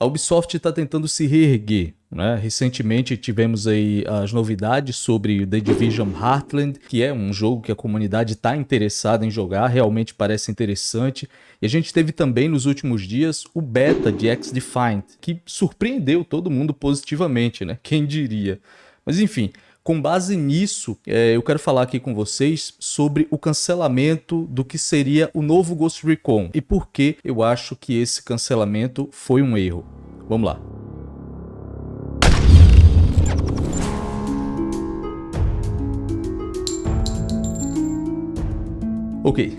A Ubisoft está tentando se reerguer. Né? Recentemente tivemos aí as novidades sobre The Division Heartland, que é um jogo que a comunidade está interessada em jogar, realmente parece interessante. E a gente teve também nos últimos dias o beta de X-Defiant, que surpreendeu todo mundo positivamente, né? Quem diria? Mas enfim, com base nisso, é, eu quero falar aqui com vocês sobre o cancelamento do que seria o novo Ghost Recon e por que eu acho que esse cancelamento foi um erro. Vamos lá. Ok,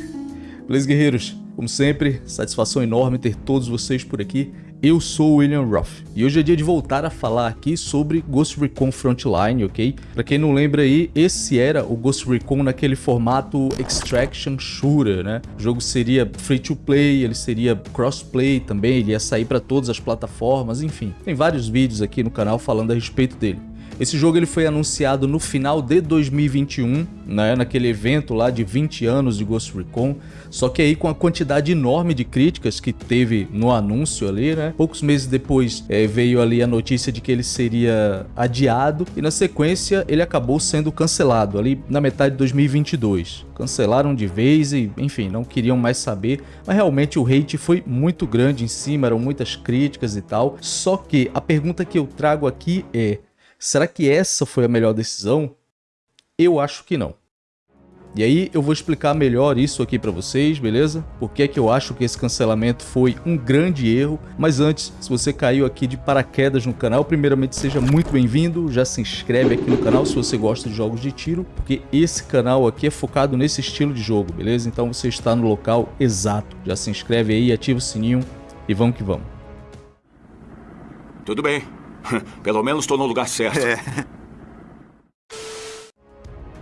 beleza guerreiros? Como sempre, satisfação enorme ter todos vocês por aqui. Eu sou o William Ruff e hoje é dia de voltar a falar aqui sobre Ghost Recon Frontline, ok? Pra quem não lembra aí, esse era o Ghost Recon naquele formato Extraction Shooter, né? O jogo seria free to play, ele seria crossplay também, ele ia sair para todas as plataformas, enfim. Tem vários vídeos aqui no canal falando a respeito dele. Esse jogo ele foi anunciado no final de 2021, né, naquele evento lá de 20 anos de Ghost Recon, só que aí com a quantidade enorme de críticas que teve no anúncio ali, né, poucos meses depois é, veio ali a notícia de que ele seria adiado. E na sequência ele acabou sendo cancelado ali na metade de 2022. Cancelaram de vez e, enfim, não queriam mais saber, mas realmente o hate foi muito grande em cima, eram muitas críticas e tal. Só que a pergunta que eu trago aqui é: Será que essa foi a melhor decisão? Eu acho que não. E aí eu vou explicar melhor isso aqui para vocês, beleza? Por que é que eu acho que esse cancelamento foi um grande erro. Mas antes, se você caiu aqui de paraquedas no canal, primeiramente seja muito bem-vindo, já se inscreve aqui no canal se você gosta de jogos de tiro, porque esse canal aqui é focado nesse estilo de jogo, beleza? Então você está no local exato. Já se inscreve aí, ativa o sininho e vamos que vamos. Tudo bem. Pelo menos estou no lugar certo. É.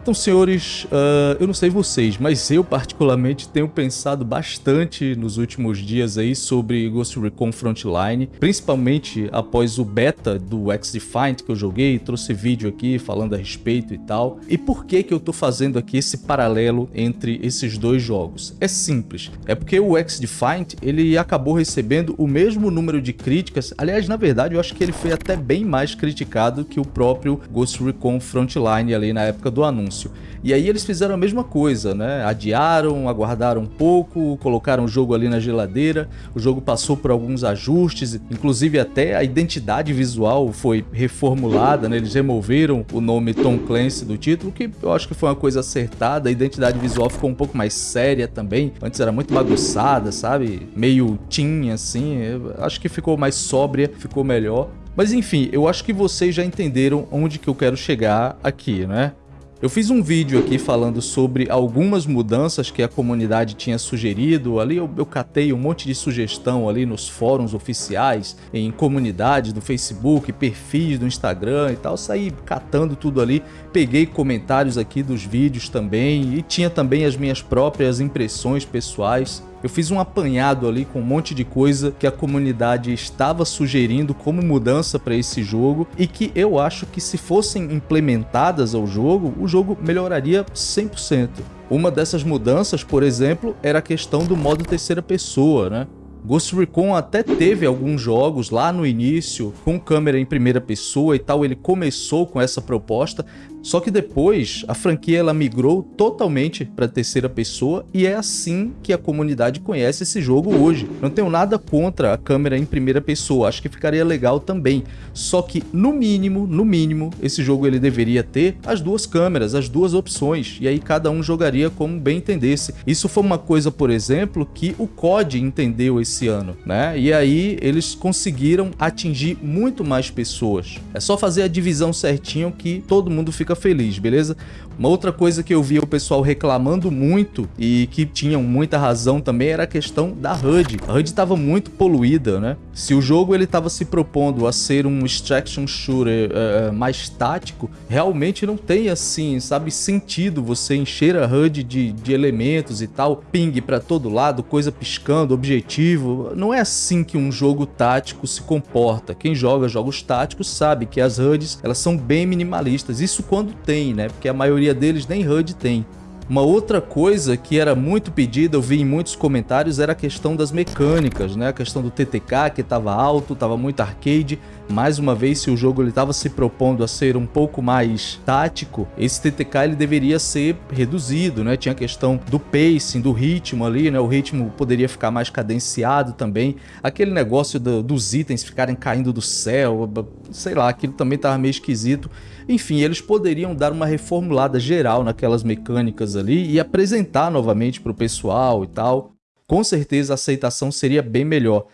Então, senhores, uh, eu não sei vocês, mas eu particularmente tenho pensado bastante nos últimos dias aí sobre Ghost Recon Frontline, principalmente após o beta do X-Defiant que eu joguei, trouxe vídeo aqui falando a respeito e tal. E por que que eu tô fazendo aqui esse paralelo entre esses dois jogos? É simples, é porque o X-Defiant ele acabou recebendo o mesmo número de críticas, aliás, na verdade, eu acho que ele foi até bem mais criticado que o próprio Ghost Recon Frontline ali na época do anúncio E aí eles fizeram a mesma coisa, né? Adiaram, aguardaram um pouco, colocaram o jogo ali na geladeira, o jogo passou por alguns ajustes, inclusive até a identidade visual foi reformulada, né? Eles removeram o nome Tom Clancy do título, que eu acho que foi uma coisa acertada, a identidade visual ficou um pouco mais séria também, antes era muito bagunçada, sabe? Meio teen assim, eu acho que ficou mais sóbria, ficou melhor. Mas enfim, eu acho que vocês já entenderam onde que eu quero chegar aqui, né? Eu fiz um vídeo aqui falando sobre algumas mudanças que a comunidade tinha sugerido, ali eu, eu catei um monte de sugestão ali nos fóruns oficiais, em comunidades do Facebook, perfis do Instagram e tal, saí catando tudo ali, peguei comentários aqui dos vídeos também e tinha também as minhas próprias impressões pessoais. Eu fiz um apanhado ali com um monte de coisa que a comunidade estava sugerindo como mudança para esse jogo e que eu acho que se fossem implementadas ao jogo, o jogo melhoraria 100%. Uma dessas mudanças, por exemplo, era a questão do modo terceira pessoa, né? Ghost Recon até teve alguns jogos lá no início com câmera em primeira pessoa e tal, ele começou com essa proposta, só que depois a franquia ela migrou totalmente para terceira pessoa e é assim que a comunidade conhece esse jogo hoje. Não tenho nada contra a câmera em primeira pessoa, acho que ficaria legal também. Só que no mínimo, no mínimo, esse jogo ele deveria ter as duas câmeras, as duas opções, e aí cada um jogaria como bem entendesse. Isso foi uma coisa, por exemplo, que o COD entendeu esse ano, né? E aí eles conseguiram atingir muito mais pessoas. É só fazer a divisão certinho que todo mundo fica feliz, beleza? Uma outra coisa que eu vi o pessoal reclamando muito e que tinham muita razão também era a questão da HUD. A HUD estava muito poluída, né? Se o jogo ele estava se propondo a ser um extraction shooter uh, mais tático, realmente não tem assim, sabe, sentido você encher a HUD de, de elementos e tal, ping para todo lado, coisa piscando, objetivo. Não é assim que um jogo tático se comporta. Quem joga jogos táticos sabe que as HUDs elas são bem minimalistas. Isso quando tem, né? Porque a maioria deles nem HUD tem. Uma outra coisa que era muito pedida, eu vi em muitos comentários, era a questão das mecânicas, né? A questão do TTK que estava alto, estava muito arcade. Mais uma vez, se o jogo estava se propondo a ser um pouco mais tático, esse TTK ele deveria ser reduzido, né? Tinha a questão do pacing, do ritmo ali, né? O ritmo poderia ficar mais cadenciado também. Aquele negócio do, dos itens ficarem caindo do céu, sei lá, aquilo também estava meio esquisito. Enfim, eles poderiam dar uma reformulada geral naquelas mecânicas ali e apresentar novamente para o pessoal e tal. Com certeza a aceitação seria bem melhor.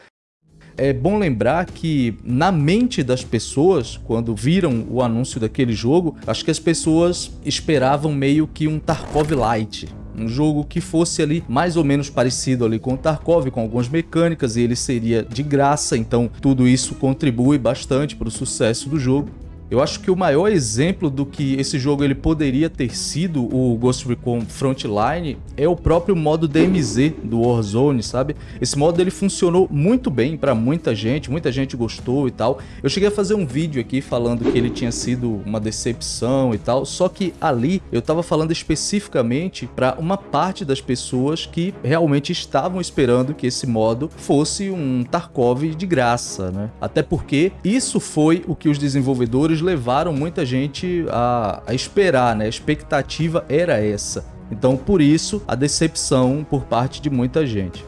É bom lembrar que na mente das pessoas, quando viram o anúncio daquele jogo, acho que as pessoas esperavam meio que um Tarkov Light, um jogo que fosse ali mais ou menos parecido ali com o Tarkov, com algumas mecânicas, e ele seria de graça, então tudo isso contribui bastante para o sucesso do jogo. Eu acho que o maior exemplo do que esse jogo ele poderia ter sido o Ghost Recon Frontline é o próprio modo DMZ do Warzone, sabe? Esse modo ele funcionou muito bem para muita gente, muita gente gostou e tal. Eu cheguei a fazer um vídeo aqui falando que ele tinha sido uma decepção e tal, só que ali eu tava falando especificamente para uma parte das pessoas que realmente estavam esperando que esse modo fosse um Tarkov de graça, né? Até porque isso foi o que os desenvolvedores levaram muita gente a, a esperar, né? A expectativa era essa. Então, por isso, a decepção por parte de muita gente.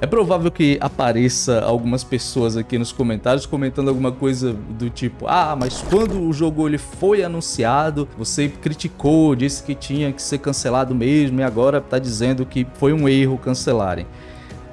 É provável que apareça algumas pessoas aqui nos comentários comentando alguma coisa do tipo Ah, mas quando o jogo ele foi anunciado, você criticou, disse que tinha que ser cancelado mesmo e agora está dizendo que foi um erro cancelarem.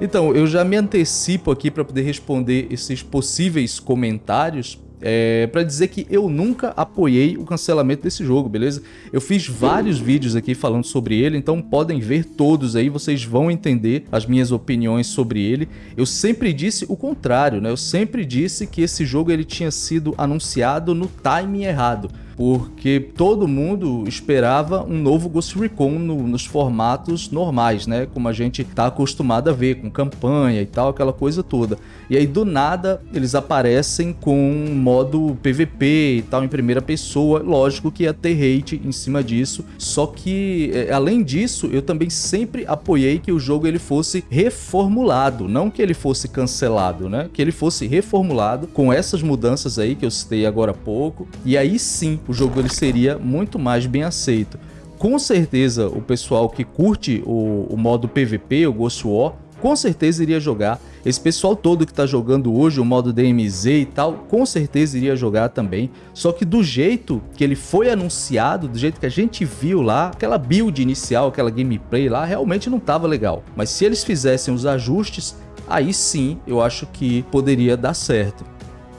Então, eu já me antecipo aqui para poder responder esses possíveis comentários é, para dizer que eu nunca apoiei o cancelamento desse jogo, beleza? Eu fiz vários vídeos aqui falando sobre ele, então podem ver todos aí, vocês vão entender as minhas opiniões sobre ele. Eu sempre disse o contrário, né? Eu sempre disse que esse jogo ele tinha sido anunciado no timing errado porque todo mundo esperava um novo Ghost Recon no, nos formatos normais, né? Como a gente tá acostumado a ver, com campanha e tal, aquela coisa toda. E aí do nada eles aparecem com um modo PVP e tal em primeira pessoa, lógico que ia ter hate em cima disso, só que é, além disso eu também sempre apoiei que o jogo ele fosse reformulado, não que ele fosse cancelado, né? Que ele fosse reformulado com essas mudanças aí que eu citei agora há pouco, e aí sim o jogo ele seria muito mais bem aceito. Com certeza o pessoal que curte o, o modo PVP, o Ghost War, com certeza iria jogar. Esse pessoal todo que está jogando hoje o modo DMZ e tal, com certeza iria jogar também. Só que do jeito que ele foi anunciado, do jeito que a gente viu lá, aquela build inicial, aquela gameplay lá, realmente não estava legal. Mas se eles fizessem os ajustes, aí sim eu acho que poderia dar certo.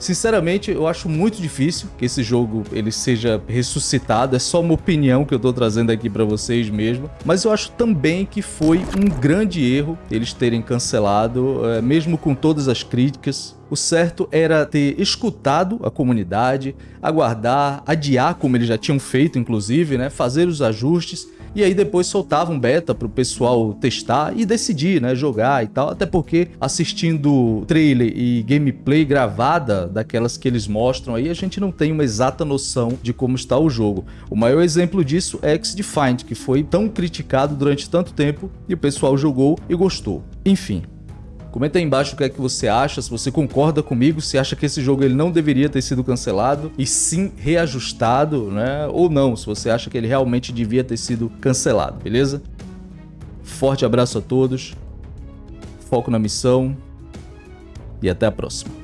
Sinceramente, eu acho muito difícil que esse jogo ele seja ressuscitado, é só uma opinião que eu tô trazendo aqui para vocês mesmo, mas eu acho também que foi um grande erro eles terem cancelado, é, mesmo com todas as críticas, o certo era ter escutado a comunidade, aguardar, adiar como eles já tinham feito inclusive, né, fazer os ajustes e aí depois soltava um beta para o pessoal testar e decidir, né, jogar e tal, até porque assistindo trailer e gameplay gravada daquelas que eles mostram aí, a gente não tem uma exata noção de como está o jogo. O maior exemplo disso é X-Defined, que foi tão criticado durante tanto tempo e o pessoal jogou e gostou. Enfim, Comenta aí embaixo o que é que você acha, se você concorda comigo, se acha que esse jogo ele não deveria ter sido cancelado e sim reajustado, né? Ou não, se você acha que ele realmente devia ter sido cancelado, beleza? Forte abraço a todos, foco na missão e até a próxima.